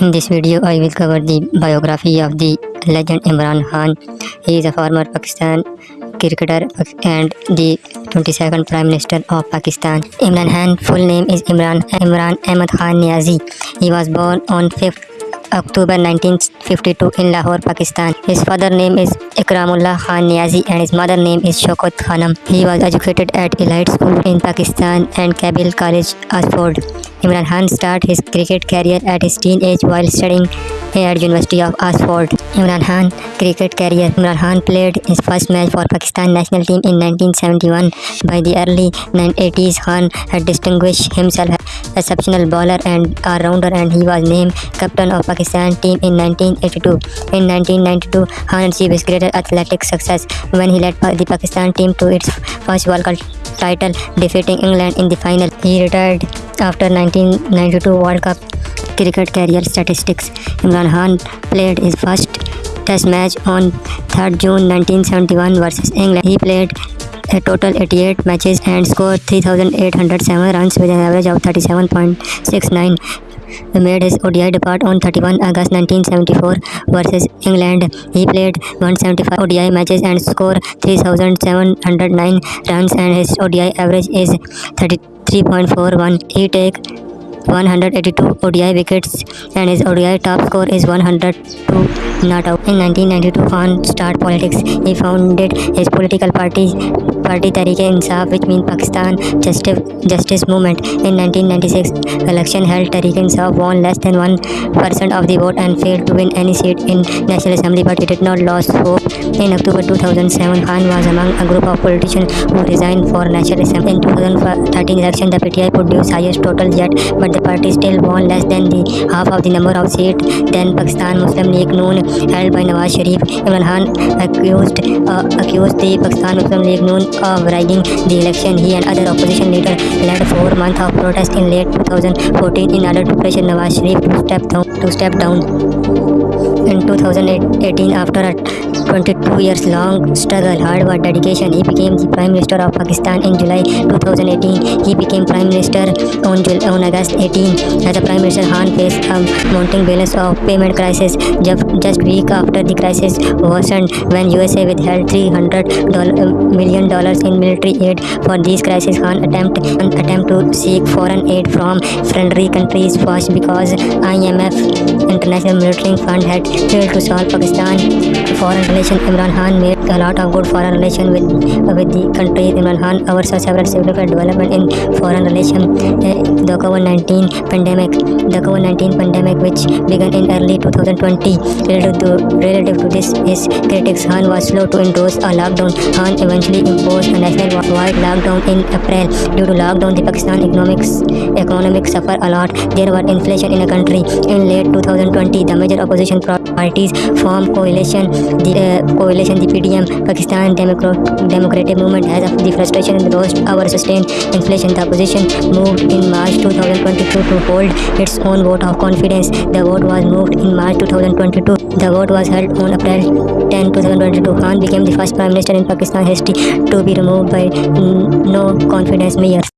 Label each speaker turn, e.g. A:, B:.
A: In this video, I will cover the biography of the legend Imran Khan. He is a former Pakistan cricketer and the 22nd Prime Minister of Pakistan. Imran Khan full name is Imran Imran Ahmad Khan Niazi. He was born on 5th October 1952 in Lahore, Pakistan. His father name is Ikramullah Khan Niazi and his mother name is Shokot Khanam. He was educated at Elite School in Pakistan and Kabul College, Oxford. Imran Khan started his cricket career at his teenage while studying at University of Oxford. Imran Khan cricket career. Imran Khan played his first match for Pakistan national team in 1971. By the early 1980s, Khan had distinguished himself as exceptional bowler and all-rounder and he was named captain of Pakistan team in 1982. In 1992, Khan achieved his greater athletic success when he led the Pakistan team to its first World Cup title, defeating England in the final. He retired after 1992 World Cup cricket career statistics. Imran Khan played his first test match on 3rd June 1971 versus England. He played a total 88 matches and scored 3,807 runs with an average of 37.69. He made his ODI debut on 31 August 1974 versus England. He played 175 ODI matches and scored 3,709 runs and his ODI average is 33.41. He take 182 ODI wickets and his ODI top score is 102 not out. In 1992, Khan started politics. He founded his political party, Party Tehreek-e-Insaf, which means Pakistan Justice, Justice Movement. In 1996, election held, Tehreek-e-Insaf won less than 1% of the vote and failed to win any seat in National Assembly, but he did not lose hope. In October 2007, Khan was among a group of politicians who resigned for National Assembly. In 2013 election, the PTI produced highest total yet, but the party still won less than the half of the number of seats than Pakistan Muslim League Noon held by Nawaz Sharif. Imran Khan accused uh, accused the Pakistan Muslim League Noon of rigging the election. He and other opposition leaders led four months of protest in late 2014 in order to pressure Nawaz Sharif to step down. To step down. In 2018, after a 22 years long struggle, hard work, dedication, he became the Prime Minister of Pakistan in July 2018. He became Prime Minister on, on August 18. As a Prime Minister, Khan faced a mounting balance of payment crisis just week after the crisis worsened when USA withheld 300 million dollars in military aid for this crisis, Khan attempt attempt to seek foreign aid from friendly countries first because IMF International Fund had failed to solve Pakistan foreign relation. Imran Khan made a lot of good foreign relation with with the country. Imran Khan oversaw several significant development in foreign relation. Eh, the COVID-19 pandemic, the COVID-19 pandemic, which began in early 2020, relative to this, his critics, Khan was slow to endorse a lockdown. Khan eventually imposed a national-wide lockdown in April. Due to lockdown, the Pakistan economics economic suffered a lot. There was inflation in the country. In late 2020, the major opposition parties form coalition. The uh, coalition, the PDM, Pakistan Democrat, Democratic Movement, has of the frustration and lost our sustained inflation. The opposition moved in March 2022 to hold its own vote of confidence. The vote was moved in March 2022. The vote was held on April 10, 2022. Khan became the first Prime Minister in Pakistan history to be removed by no confidence measures.